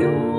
Senhor.